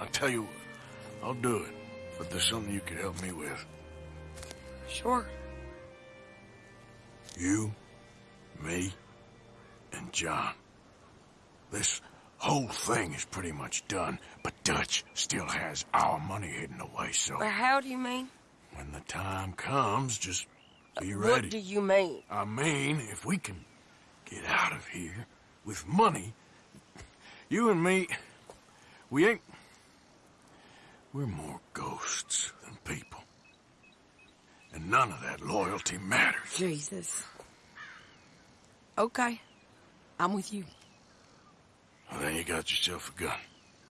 I'll tell you what. I'll do it. But there's something you could help me with. Sure. You, me, and John. This whole thing is pretty much done, but Dutch still has our money hidden away, so But how do you mean? when the time comes, just uh, be ready. What do you mean? I mean, if we can get out of here with money, you and me, we ain't. We're more ghosts than people. And none of that loyalty matters. Jesus. Okay. I'm with you. Well, then you got yourself a gun.